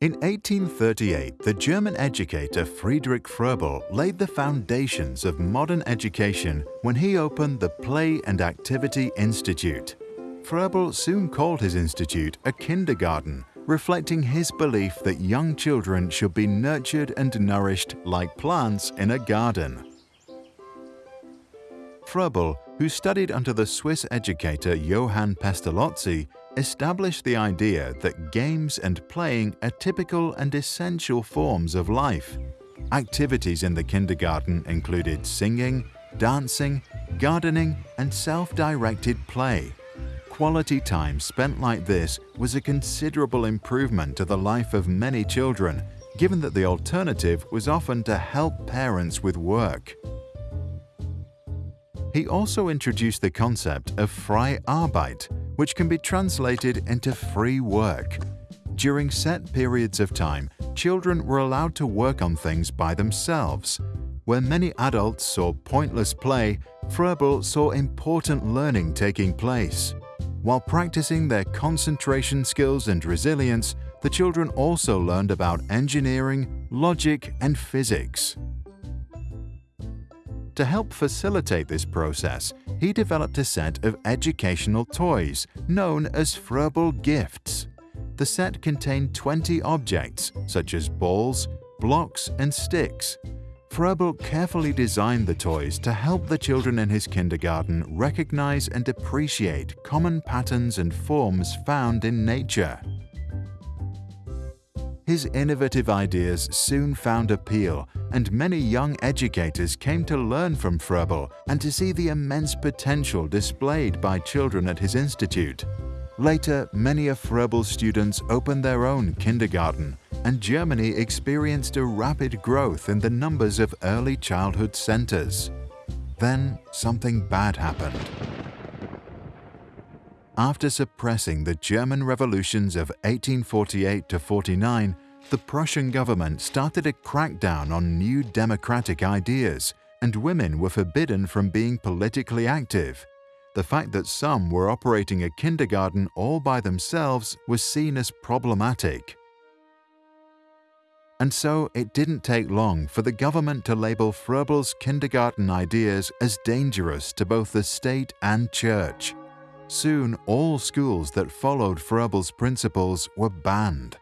In 1838, the German educator Friedrich Froebel laid the foundations of modern education when he opened the Play and Activity Institute. Froebel soon called his institute a kindergarten, reflecting his belief that young children should be nurtured and nourished like plants in a garden. Froebel, who studied under the Swiss educator Johann Pestalozzi, established the idea that games and playing are typical and essential forms of life. Activities in the kindergarten included singing, dancing, gardening, and self-directed play. Quality time spent like this was a considerable improvement to the life of many children, given that the alternative was often to help parents with work. He also introduced the concept of freie Arbeit, which can be translated into free work. During set periods of time, children were allowed to work on things by themselves. Where many adults saw pointless play, Froebel saw important learning taking place. While practicing their concentration skills and resilience, the children also learned about engineering, logic, and physics. To help facilitate this process, he developed a set of educational toys known as Froebel Gifts. The set contained 20 objects, such as balls, blocks, and sticks. Froebel carefully designed the toys to help the children in his kindergarten recognize and appreciate common patterns and forms found in nature. His innovative ideas soon found appeal and many young educators came to learn from Froebel and to see the immense potential displayed by children at his institute. Later, many of Froebel's students opened their own kindergarten, and Germany experienced a rapid growth in the numbers of early childhood centers. Then something bad happened. After suppressing the German revolutions of 1848 to 49, the Prussian government started a crackdown on new democratic ideas, and women were forbidden from being politically active. The fact that some were operating a kindergarten all by themselves was seen as problematic. And so it didn't take long for the government to label Froebel's kindergarten ideas as dangerous to both the state and church. Soon all schools that followed Froebel's principles were banned.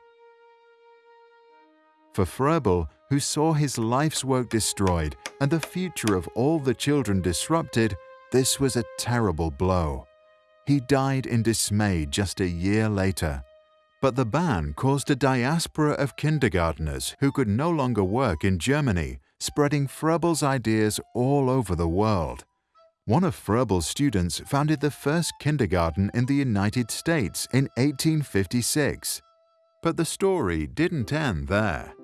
For Froebel, who saw his life's work destroyed and the future of all the children disrupted, this was a terrible blow. He died in dismay just a year later. But the ban caused a diaspora of kindergarteners who could no longer work in Germany, spreading Froebel's ideas all over the world. One of Froebel's students founded the first kindergarten in the United States in 1856. But the story didn't end there.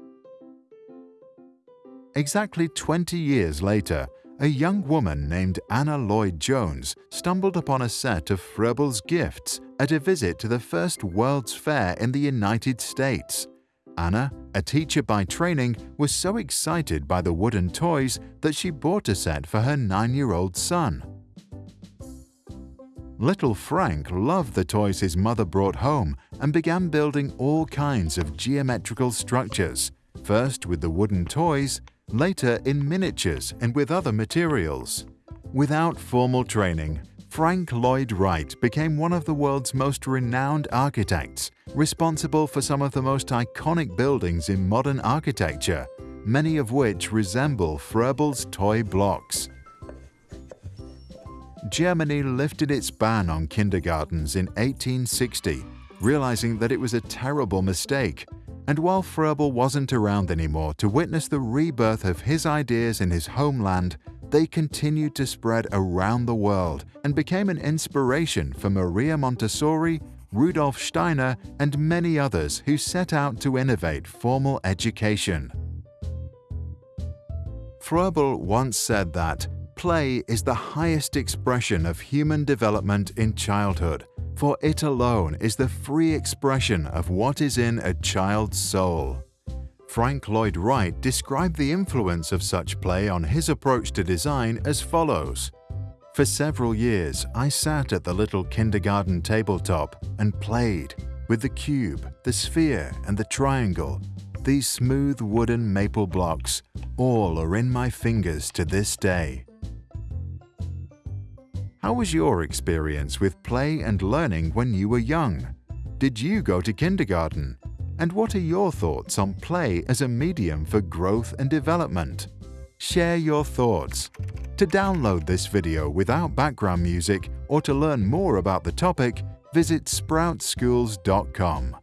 Exactly 20 years later, a young woman named Anna Lloyd Jones stumbled upon a set of Froebel's gifts at a visit to the first World's Fair in the United States. Anna, a teacher by training, was so excited by the wooden toys that she bought a set for her nine-year-old son. Little Frank loved the toys his mother brought home and began building all kinds of geometrical structures, first with the wooden toys, later in miniatures and with other materials. Without formal training, Frank Lloyd Wright became one of the world's most renowned architects, responsible for some of the most iconic buildings in modern architecture, many of which resemble Froebel's toy blocks. Germany lifted its ban on kindergartens in 1860, realizing that it was a terrible mistake and while Froebel wasn't around anymore to witness the rebirth of his ideas in his homeland, they continued to spread around the world and became an inspiration for Maria Montessori, Rudolf Steiner, and many others who set out to innovate formal education. Froebel once said that play is the highest expression of human development in childhood for it alone is the free expression of what is in a child's soul. Frank Lloyd Wright described the influence of such play on his approach to design as follows. For several years, I sat at the little kindergarten tabletop and played, with the cube, the sphere and the triangle, these smooth wooden maple blocks, all are in my fingers to this day. How was your experience with play and learning when you were young? Did you go to kindergarten? And what are your thoughts on play as a medium for growth and development? Share your thoughts. To download this video without background music or to learn more about the topic, visit sproutschools.com.